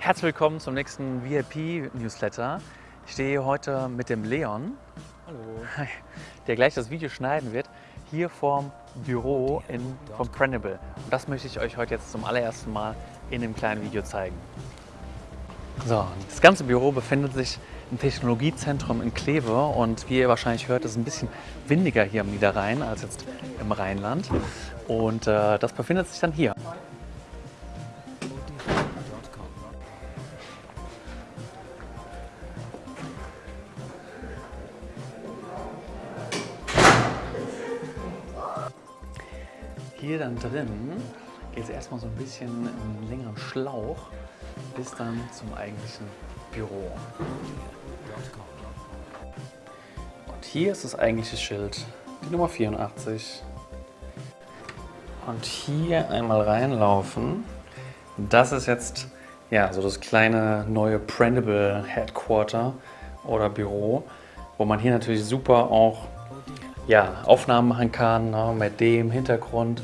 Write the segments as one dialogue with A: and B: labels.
A: Herzlich willkommen zum nächsten VIP-Newsletter. Ich stehe heute mit dem Leon,
B: Hallo.
A: der gleich das Video schneiden wird, hier vorm Büro in, von Prendable. Und das möchte ich euch heute jetzt zum allerersten Mal in dem kleinen Video zeigen. So, das ganze Büro befindet sich im Technologiezentrum in Kleve und wie ihr wahrscheinlich hört, ist es ein bisschen windiger hier am Niederrhein als jetzt im Rheinland. Und äh, das befindet sich dann hier. Hier dann drin geht es erstmal so ein bisschen einen längeren Schlauch bis dann zum eigentlichen Büro. Und hier ist das eigentliche Schild, die Nummer 84. Und hier einmal reinlaufen. Das ist jetzt ja so das kleine neue Printable Headquarter oder Büro, wo man hier natürlich super auch ja, Aufnahmen machen kann ne, mit dem Hintergrund.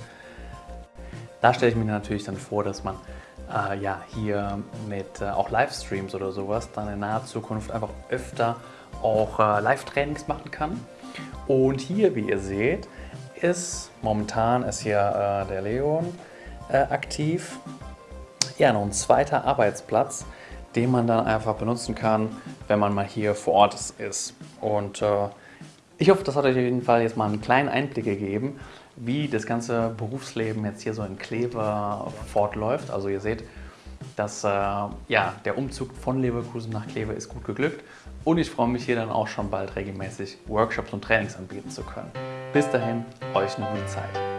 A: Da stelle ich mir natürlich dann vor, dass man äh, ja, hier mit äh, auch Livestreams oder sowas dann in naher Zukunft einfach öfter auch äh, Live-Trainings machen kann. Und hier, wie ihr seht, ist momentan ist hier äh, der Leon äh, aktiv. Ja, noch ein zweiter Arbeitsplatz, den man dann einfach benutzen kann, wenn man mal hier vor Ort ist. Und äh, ich hoffe, das hat euch auf jeden Fall jetzt mal einen kleinen Einblick gegeben, wie das ganze Berufsleben jetzt hier so in Kleve fortläuft. Also ihr seht, dass äh, ja, der Umzug von Leverkusen nach Kleve ist gut geglückt und ich freue mich hier dann auch schon bald regelmäßig Workshops und Trainings anbieten zu können. Bis dahin, euch eine gute Zeit.